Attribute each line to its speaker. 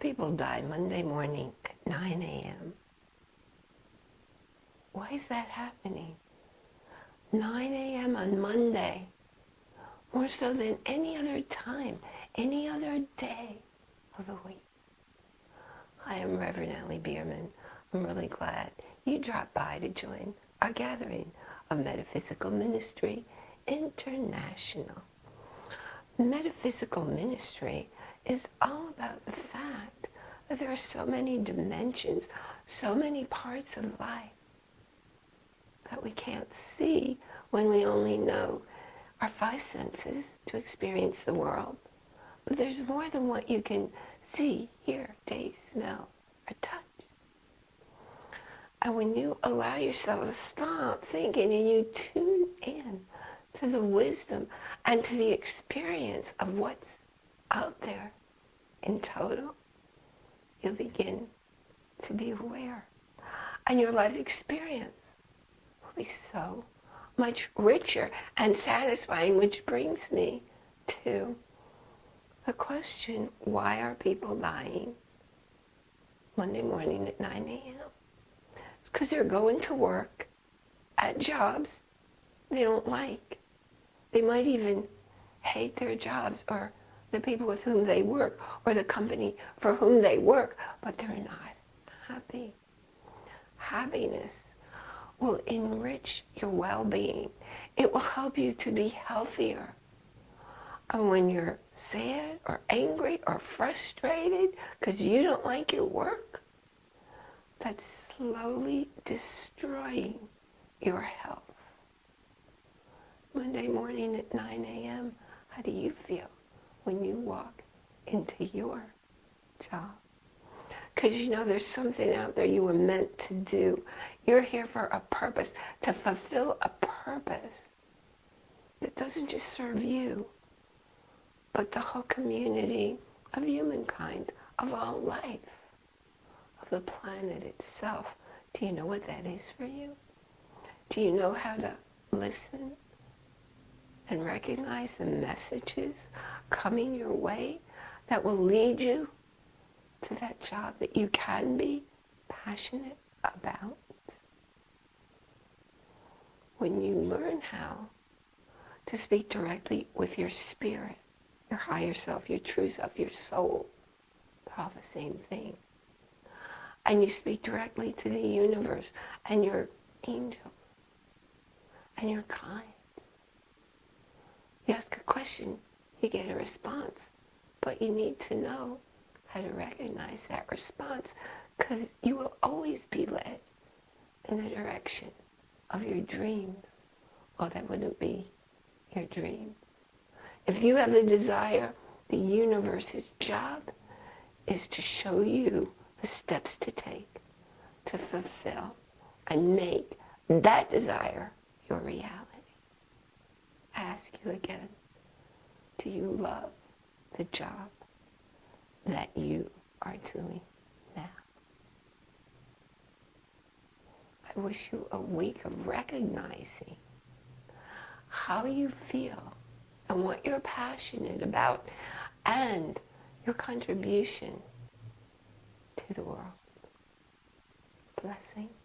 Speaker 1: people die Monday morning at 9 a.m.? Why is that happening? 9 a.m. on Monday, more so than any other time, any other day of the week. I'm Reverend Ellie Bierman. I'm really glad you dropped by to join our gathering of Metaphysical Ministry International. Metaphysical Ministry is all about the fact that there are so many dimensions, so many parts of life that we can't see when we only know our five senses to experience the world. But there's more than what you can see, hear, taste, smell, or touch. And when you allow yourself to stop thinking and you tune in to the wisdom and to the experience of what's out there in total, you'll begin to be aware. And your life experience will be so much richer and satisfying, which brings me to the question, why are people dying Monday morning at 9 a.m.? It's because they're going to work at jobs they don't like. They might even hate their jobs or the people with whom they work or the company for whom they work, but they're not happy. Happiness will enrich your well-being. It will help you to be healthier. And when you're sad or angry or frustrated because you don't like your work, that's slowly destroying your health. Monday morning at 9 a.m., how do you feel when you walk into your job? Because you know there's something out there you were meant to do. You're here for a purpose, to fulfill a purpose that doesn't just serve you, but the whole community of humankind, of all life, of the planet itself. Do you know what that is for you? Do you know how to listen and recognize the messages coming your way that will lead you to that job that you can be passionate about? When you learn how to speak directly with your spirit, your higher self, your true self, your soul, they're all the same thing. And you speak directly to the universe and your angels and your kind question, you get a response. But you need to know how to recognize that response because you will always be led in the direction of your dreams. Or that wouldn't be your dream. If you have the desire, the universe's job is to show you the steps to take to fulfill and make that desire your reality I ask you again, do you love the job that you are doing now? I wish you a week of recognizing how you feel and what you're passionate about and your contribution to the world. Blessings.